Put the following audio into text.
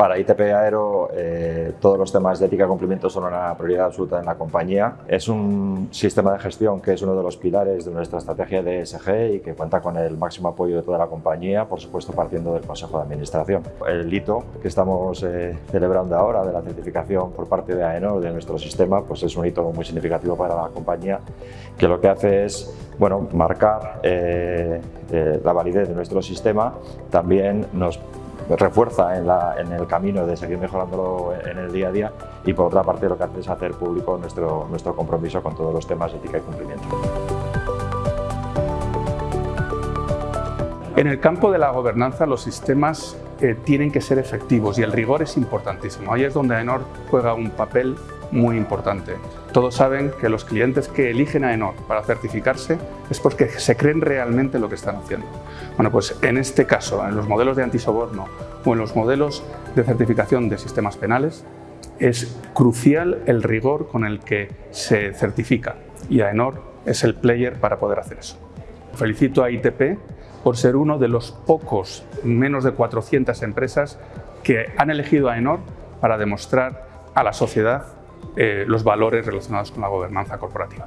Para ITP Aero, eh, todos los temas de ética y cumplimiento son una prioridad absoluta en la compañía. Es un sistema de gestión que es uno de los pilares de nuestra estrategia de ESG y que cuenta con el máximo apoyo de toda la compañía, por supuesto partiendo del Consejo de Administración. El hito que estamos eh, celebrando ahora de la certificación por parte de AENOR de nuestro sistema pues es un hito muy significativo para la compañía que lo que hace es bueno, marcar eh, la validez de nuestro sistema, también nos refuerza en, el camino de seguir mejorándolo en el día a día y por otra parte lo que hace es hacer público nuestro, nuestro compromiso con todos los temas de ética y cumplimiento. En el campo de la gobernanza los sistemas eh, tienen que ser efectivos y el rigor es importantísimo. Ahí es donde AENOR juega un papel muy importante. Todos saben que los clientes que eligen a Enor para certificarse es porque se creen realmente lo que están haciendo. Bueno, pues en este caso, en los modelos de antisoborno o en los modelos de certificación de sistemas penales, es crucial el rigor con el que se certifica y AENOR es el player para poder hacer eso. Felicito a ITP por ser uno de los pocos, menos de 400 empresas que han elegido a AENOR para demostrar a la sociedad eh, los valores relacionados con la gobernanza corporativa.